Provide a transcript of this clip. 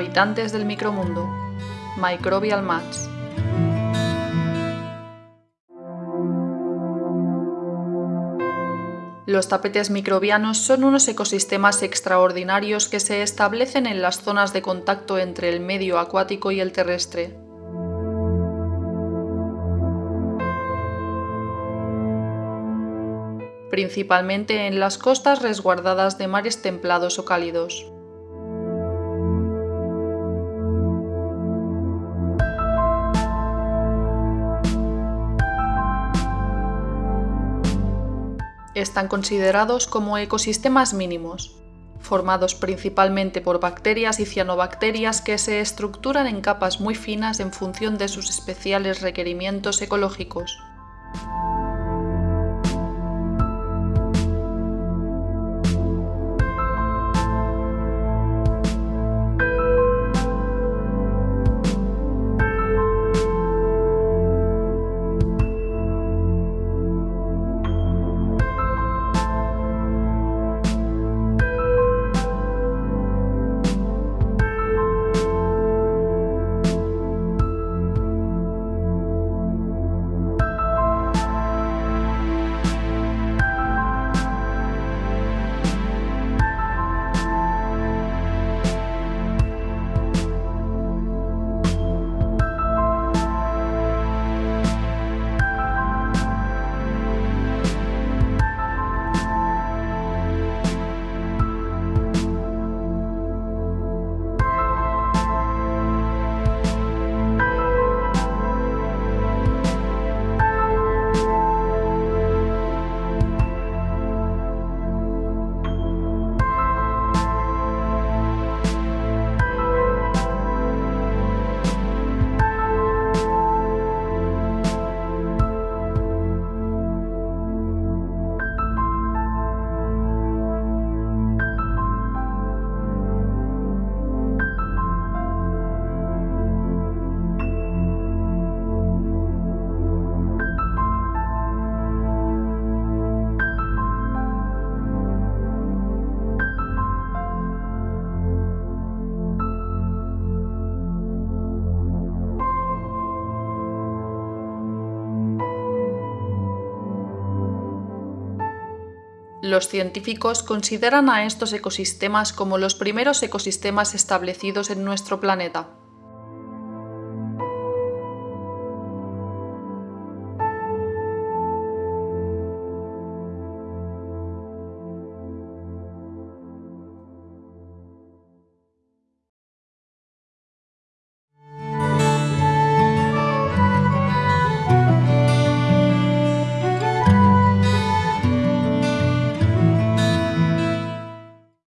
Habitantes del micromundo. Microbial Mats. Los tapetes microbianos son unos ecosistemas extraordinarios que se establecen en las zonas de contacto entre el medio acuático y el terrestre. principalmente en las costas resguardadas de mares templados o cálidos. Están considerados como ecosistemas mínimos, formados principalmente por bacterias y cianobacterias que se estructuran en capas muy finas en función de sus especiales requerimientos ecológicos. Los científicos consideran a estos ecosistemas como los primeros ecosistemas establecidos en nuestro planeta.